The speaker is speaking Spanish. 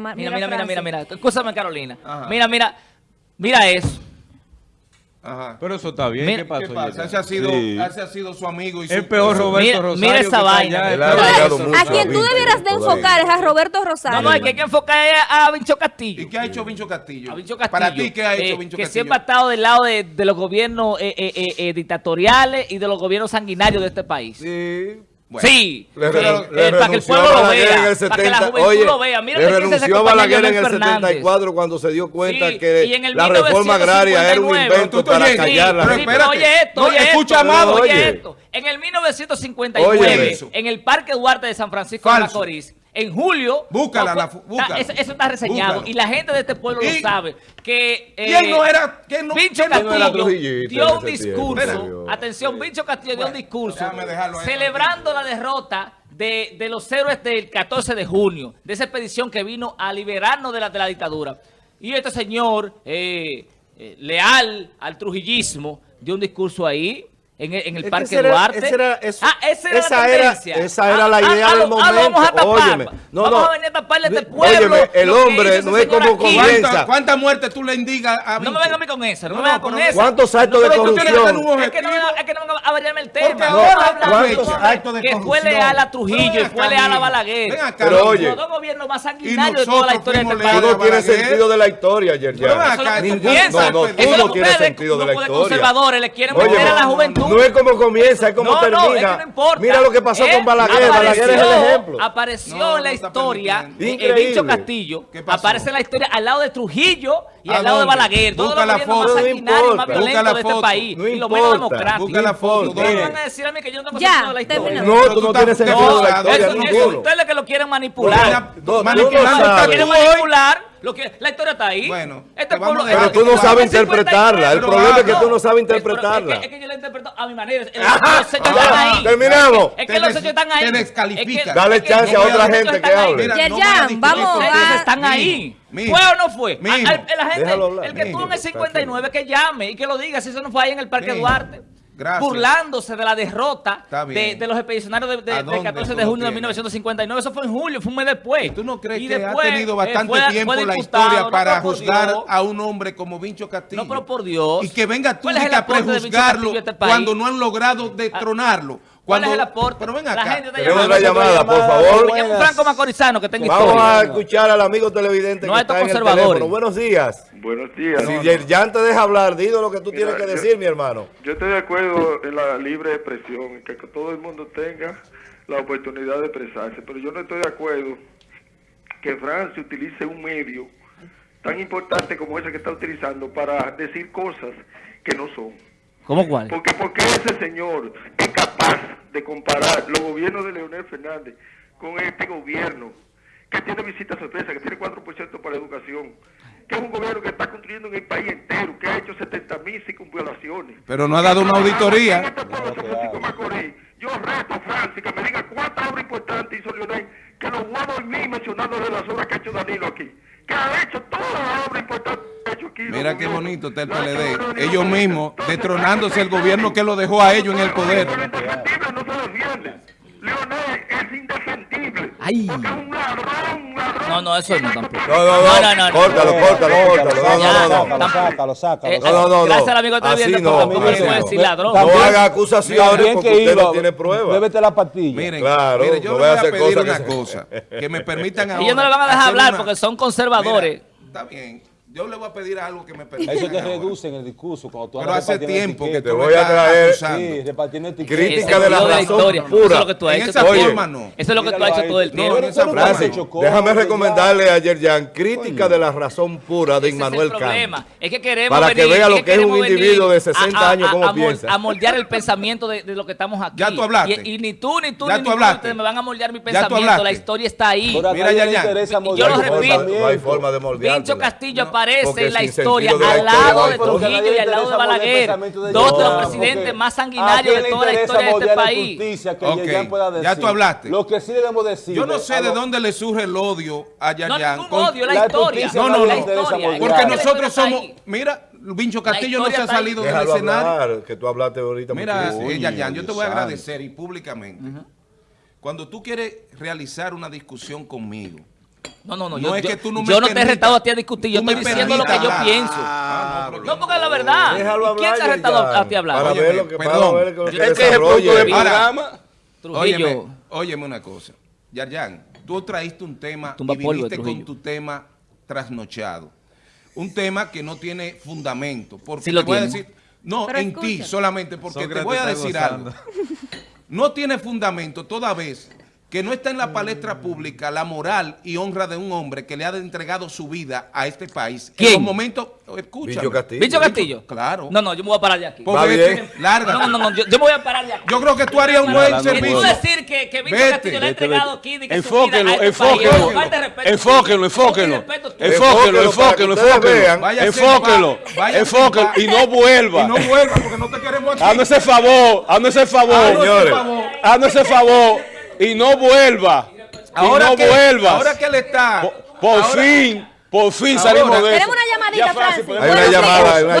Mira, mira, mira, mira, mira. Escúchame, Carolina. Mira, mira. Mira eso. Pero eso está bien. ¿Qué pasó? Ese, ha sido, ese ha sido su amigo. Y su... el peor Roberto mira, Rosario. Mira esa vaina. a quien tú debieras de enfocar es a Roberto Rosario. No, no, hay que enfocar a Vincho Castillo. ¿Y qué ha hecho Vincho Castillo? A Castillo. Para ti, ¿qué ha eh, hecho eh, Vincho Castillo? Que siempre ha estado del lado de, los gobiernos eh, eh, eh, dictatoriales y de los gobiernos sanguinarios de este país. Sí. Bueno, sí, le renun, el, le eh, para que el pueblo lo vea, el 70, para que la juventud oye, lo vea. Mira, le renunció a Balaguer en el 74 cuando se dio cuenta sí, que la reforma agraria era un invento tú, tú, para callar la gente. Pero oye esto, no, oye escucha, esto, amado, oye, oye, esto. En el 1959, oye, en el Parque Duarte de San Francisco de Macorís, en julio... Búscala, búscala. Eso, está reseñado y la gente de este pueblo lo sabe. Que, ¿Quién no eh, era? ¿Quién no, Pincho ¿quién Castillo dio un discurso, atención, Pincho Castillo dio un discurso ahí, celebrando la derrota de, de, los héroes del 14 de junio, de esa expedición que vino a liberarnos de la, de la dictadura. Y este señor, eh, eh leal al trujillismo, dio un discurso ahí en el, en el Parque era, Duarte. Ese era, eso, ah, esa era esa la. Era, esa era ah, la ah, idea ah, del momento. Ah, vamos a taparla. No, vamos no. a venir a taparle este pueblo. Óyeme, el hombre no es como comienza. ¿Cuántas muertes tú le indigas a mí? No me vengan a mí con esa. No, no me vengan con esa. ¿Cuántos actos de corrupción? Es que no me van a variarme el tema. Porque ahora ¿Cuántos actos de corrupción? Que fue leal a Trujillo y fue leal a Balaguer. Pero oye. Los dos gobiernos más sanguinarios de toda la historia de este país. no tiene sentido de la historia, Yerjan. No, no, tú no tienes sentido de la historia. Los conservadores le quieren meter a la juventud. No es como comienza, es como termina. No, importa. Mira lo que pasó con eh, Balaguer. Balaguer es el ejemplo. Apareció en la historia, eh, el dicho eh, Castillo, aparece en la historia al lado de Trujillo y al lado de Balaguer. Busca la este foto. No importa. Busca la foto. No importa. Busca la foto. van a decir a que yo no tengo la historia? No, tú no tienes sentido de la historia. Ustedes que lo quieren manipular. Manipular. quieren manipular. Lo que, la historia está ahí. Bueno, este pero tú no sabes este interpretarla. El problema es que tú no sabes interpretarla interpretó a mi manera. Terminamos. Es que, los hechos están ahí. Dale chance a otra gente que hable. Yerjan, vamos. Están ahí. ¿Fue o no fue? La gente, el que estuvo en el 59 que llame y que lo diga si eso no fue ahí en el Parque Duarte. Gracias. burlándose de la derrota de, los expedicionarios del de, de 14 de junio de 1959. Eso fue en julio, fue un mes después. ¿Tú no crees y que después, ha tenido eh, bastante tiempo fue la historia para juzgar a un hombre como Vincho Castillo? No, pero por Dios. Y que venga tú a prejuzgarlo este cuando no han logrado ah, detronarlo. Cuando, ¿Cuál es el aporte? Pero ven acá. La gente llamada, por favor. Vamos a escuchar al amigo televidente no que está en el teléfono. Buenos días. Buenos días. Si no, te deja hablar, dilo lo que tú tienes que decir, mi hermano. Yo estoy de acuerdo en la libre expresión, que todo el mundo tenga la oportunidad de expresarse, pero yo no estoy de acuerdo que Francia utilice un medio tan importante como ese que está utilizando para decir cosas que no son. ¿Cómo cuál? Porque, porque ese señor es capaz de comparar los gobiernos de Leonel Fernández con este gobierno que tiene visita sorpresa, que tiene 4% para educación, que es un gobierno que está construyendo en el país entero, que ha hecho 70 mil circunvalaciones. Pero no ha dado una auditoría. Yo reto a Francis que me diga cuántas obras importantes hizo Leonel, que lo voy a dormir mencionando de las obras que ha hecho Danilo aquí. Que ha hecho todas las obras importantes que ha hecho aquí. Mira qué bonito está el PLD. Ellos mismos, detronándose el gobierno que lo dejó a ellos en el poder. Leonel es indefendible. Porque es un ladrón. No, no, eso no tampoco. No, no, no. no, no, no córtalo, córtalo, córtalo. No, no, no. Sácalo, sácalo. Eh, no, no, no. Gracias al amigo que está viendo. No, decir ladrón. No haga acusaciones porque usted no tiene pruebas. Bébete la pastilla. Miren, claro, mire, yo no voy a pedir una cosa. Que me permitan ahora. Ellos no le van a dejar hablar porque son conservadores. Está bien yo le voy a pedir algo que me permita. Eso te reduce en el discurso. Cuando tú Pero hace tiempo que te voy a traer crítica de la razón de pura. Eso es lo que tú has hecho. Esa forma no. Eso es lo que tú has hecho todo el tiempo. Déjame recomendarle a Yerjan crítica de la razón pura de Immanuel Kant. Es que queremos Para que vea lo que es un individuo de 60 años cómo piensa. A moldear el pensamiento de lo que estamos aquí. Ya tú hablaste. Y ni tú, ni tú, ni tú, ustedes me van a moldear mi pensamiento. La historia está ahí. Mira, Yerjan. Yo lo repito. No hay forma de moldear. Pincho Castillo aparece aparece en la historia, de al lado de Trujillo y al lado de Balaguer, dos de los presidentes más sanguinarios de toda la historia de este país. Justicia, que okay. pueda decir. Ya tú hablaste. Lo que sí debemos decir. Yo no sé de dónde le surge el odio a Yayan. No, ningún Con... odio, la, la historia. No, no, no. La historia. Porque nosotros somos, mira, Vincho Castillo no se ha salido del escenario. que tú hablaste ahorita. Mira, eh, Yayan, yo te voy a agradecer y públicamente. Cuando tú quieres realizar una discusión conmigo, no, no, no. No yo, es yo- que tú no me yo no te he retado a ti a discutir. Yo estoy diciendo lo que yo pienso. Ah, no, No, porque es la verdad. Déjalo ¿Y ¿Quién se ha retado a, ti a hablar? Para ver lo que, para perdón. ver lo que Es que es el punto del programa. Trujillo. Óyeme, óyeme una cosa. Yarjan, tú traíste un tema Tumba y polvo viniste con tu tema trasnochado. Un tema que no tiene fundamento. Porque Sí lo te voy a decir, no, Pero en ti solamente, porque te voy a decir algo. No tiene fundamento toda vez que no está en la palestra pública la moral y honra de un hombre que le ha entregado su vida a este país. En ¿Quién? los momentos, escúchame. Bicho Castillo. ¿Bicho Castillo? Claro. No, no, yo me voy a parar de aquí. Porque Va bien. Lárgate. No, no, no, yo, yo me voy a parar de aquí. Yo creo que tú harías un buen servicio. decir que, que Víctor Vete. Castillo le ha entregado vete. aquí de que su Enfóquenlo, vida a este enfóquenlo. país. Enfóquenlo, enfóquenlo. Enfóquenlo, enfóquenlo, enfóquenlo. en Enfóquenlo, en enfóquenlo y no vuelva. Y no vuelva porque no te queremos aquí. Hazme ese favor, hazme ese favor. Haznos ese señores. Hazme ese favor y no vuelva. Y Ahora no que, vuelvas. Ahora que él está. Por, por ahora- fin, por fin Ahora- salimos de eso. Tenemos una llamadita, Francis. Hay una llamada. días. hay una-